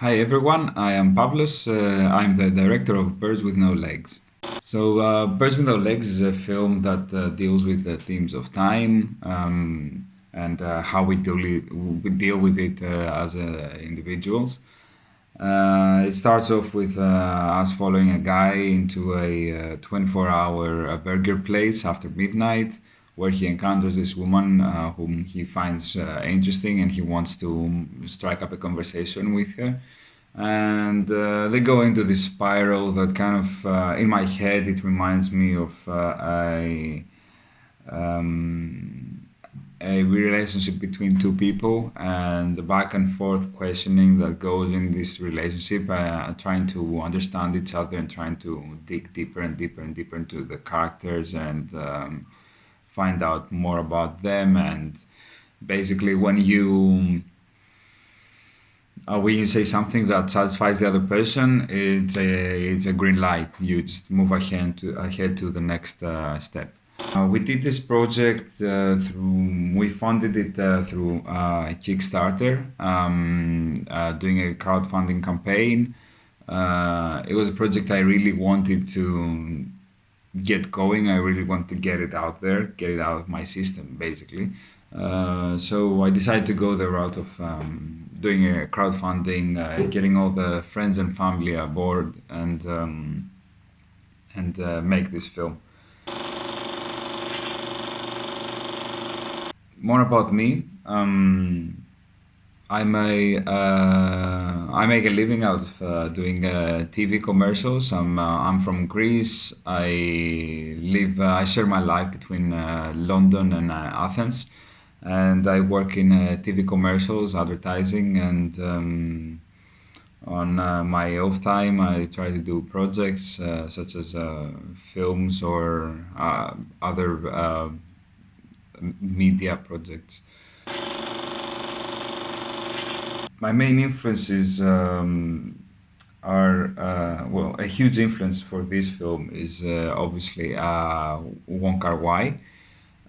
Hi everyone, I am Pavlos. Uh, I'm the director of Birds with No Legs. So, uh, Birds with No Legs is a film that uh, deals with the themes of time um, and uh, how we deal, we deal with it uh, as uh, individuals. it starts off with us following a guy into a 24-hour burger place after midnight where he encounters this woman uh, whom he finds uh, interesting and he wants to strike up a conversation with her. And uh, they go into this spiral that kind of, uh, in my head, it reminds me of uh, a, um, a relationship between two people and the back and forth questioning that goes in this relationship, uh, trying to understand each other and trying to dig deeper and deeper and deeper into the characters and um, find out more about them and basically when you uh, when you say something that satisfies the other person it's a it's a green light. You just move ahead to ahead to the next uh, step. Uh, we did this project uh, through we funded it uh, through uh, kickstarter um, doing a crowdfunding campaign. It was a project i really wanted to get going. I really want to get it out there, get it out of my system, basically. Uh, so I decided to go the route of um, doing a crowdfunding, uh, getting all the friends and family aboard, and um, and uh, make this film. More about me. Um, I'm a uh, I make a living out of uh, doing uh, TV commercials. I'm uh, I'm from Greece. I live uh, I share my life between uh, London and Athens, and I work in TV commercials, advertising, and um, on my off time I try to do projects such as films or other media projects my main influences um, are uh, well a huge influence for this film is uh, obviously uh, Wong Kar Wai.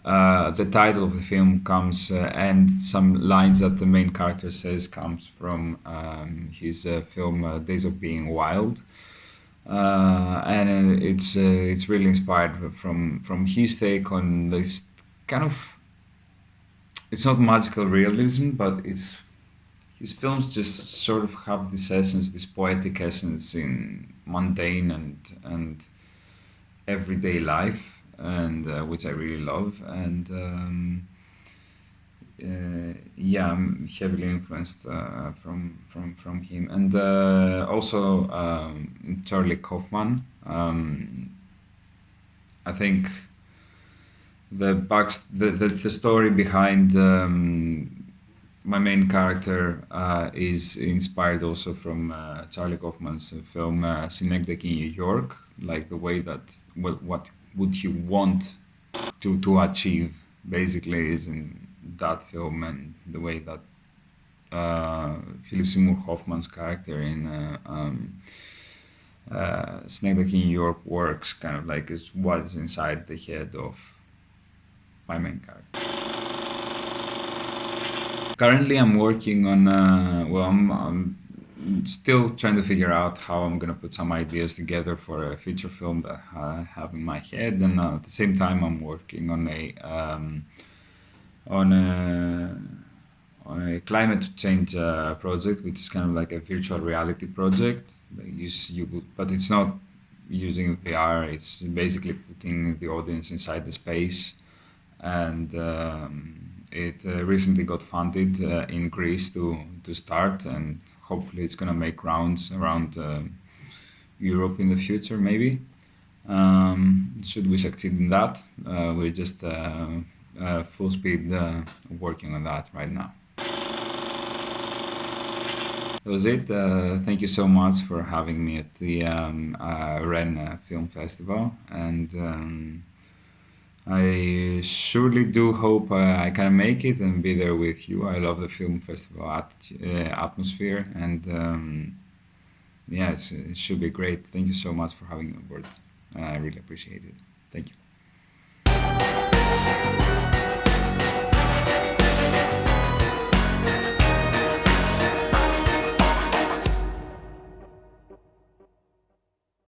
Uh, the title of the film comes uh, and some lines that the main character says comes from um, his uh, film uh, Days of Being Wild. and it's it's really inspired from from his take on this kind of it's not magical realism but it's his films just sort of have this essence, this poetic essence in mundane and and everyday life, and uh, which I really love. And um, uh, yeah, I'm heavily influenced uh, from from from him, and uh, also um, Charlie Kaufman. Um, I think the back the, the, the story behind um, my main character uh, is inspired also from uh, Charlie Kaufman's film uh, Synecdoche in New York, like the way that what, what would you want to, to achieve basically is in that film and the way that uh, Philip Seymour Hoffman's character in uh, um, uh, in New York works kind of like is what's inside the head of my main character currently I'm working on, uh, well, I'm, I'm, still trying to figure out how I'm going to put some ideas together for a feature film that I have in my head. And uh, at the same time, I'm working on a, um, on a, on a climate change uh, project, which is kind of like a virtual reality project. Use you, but it's not using VR. It's basically putting the audience inside the space and um, it uh, recently got funded uh, in Greece to, to start and hopefully it's going to make rounds around uh, Europe in the future maybe. Um, should we succeed in that, uh, we're just uh, uh, full speed working on that right now. That was it. thank you so much for having me at the um, Rennes Film Festival and um, I surely do hope uh, I can make it and be there with you. I love the film festival at, uh, atmosphere and um, yeah, it should be great. Thank you so much for having me on board. I really appreciate it. Thank you.